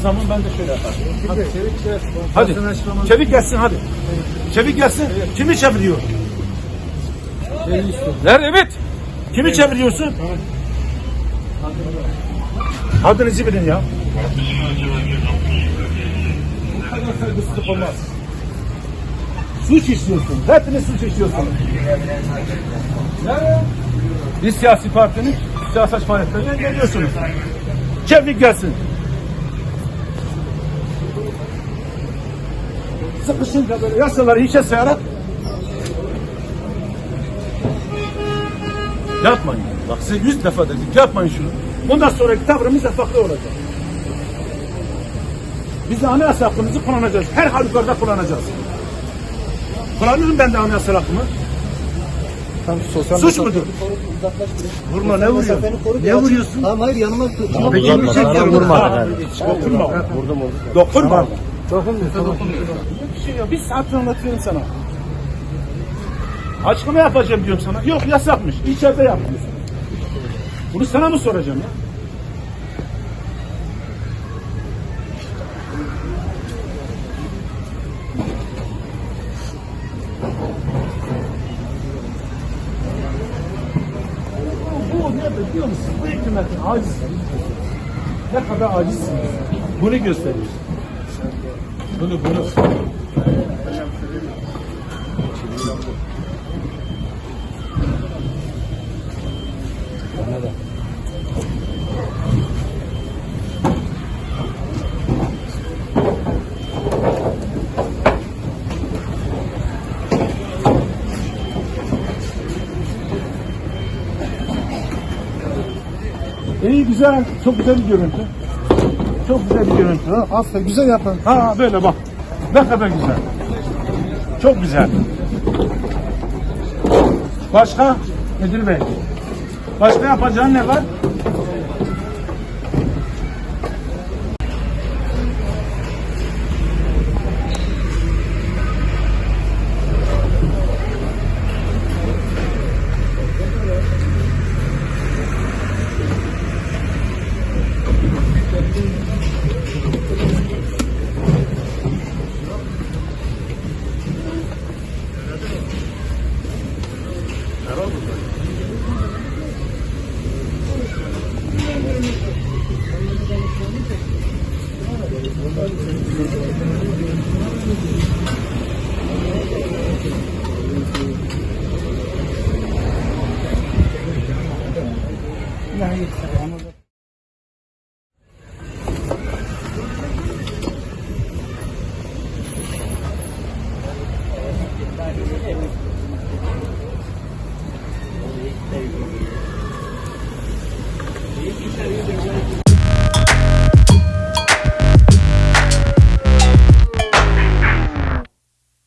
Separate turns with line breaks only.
zaman ben de şöyle yaparım.
Hadi çevik şey.
Hadi. Çevik gelsin hadi. Çevik gelsin. Kimi çeviriyor?
İstiyorum.
Ver evet. Kimi çeviriyorsun? Adınızı bilin ya. Bu kadar saygısızlık olmaz. Suç işliyorsun. Hepiniz suç işliyorsunuz. Bir siyasi partinin siyasal faaliyetlerine geliyorsunuz. Çevik gelsin. Sıkışınca böyle yasaları hiçe sayarak Yapmayın. Bak size yüz defa dedik yapmayın şunu. Bundan sonraki tavrımız da farklı olacak. Biz de anayasa hakkımızı kullanacağız. Her halükarda kullanacağız. Kullanırım ben de anayasa hakkımı.
Tam sosyal
Suç mudur? Vurma ne vuruyorsun? Ne vuruyorsun?
Tamam hayır yanıma Tamam,
Peki bir şey vurma. Dokunma. Vurdum vurdum. Dokunma.
Dokunmuyor. Dokunmuyor.
Bir şey yok. Bir saat anlatıyorum sana. Açıklama yapacağım diyorum sana. Yok yasakmış. İçeride yapmıyorsun. Bunu sana mı soracağım ya? Bu ne biliyor musun? Bu hükümetin aciz. Ne kadar acizsiniz. Bunu gösteriyor. Bunu bunu. İyi güzel, çok güzel bir görüntü. Çok güzel bir görüntü.
Aferin güzel yapın.
ha böyle bak. Ne kadar güzel. Çok güzel. Başka? Müdür Bey. Başka yapacağın ne var? Ini hari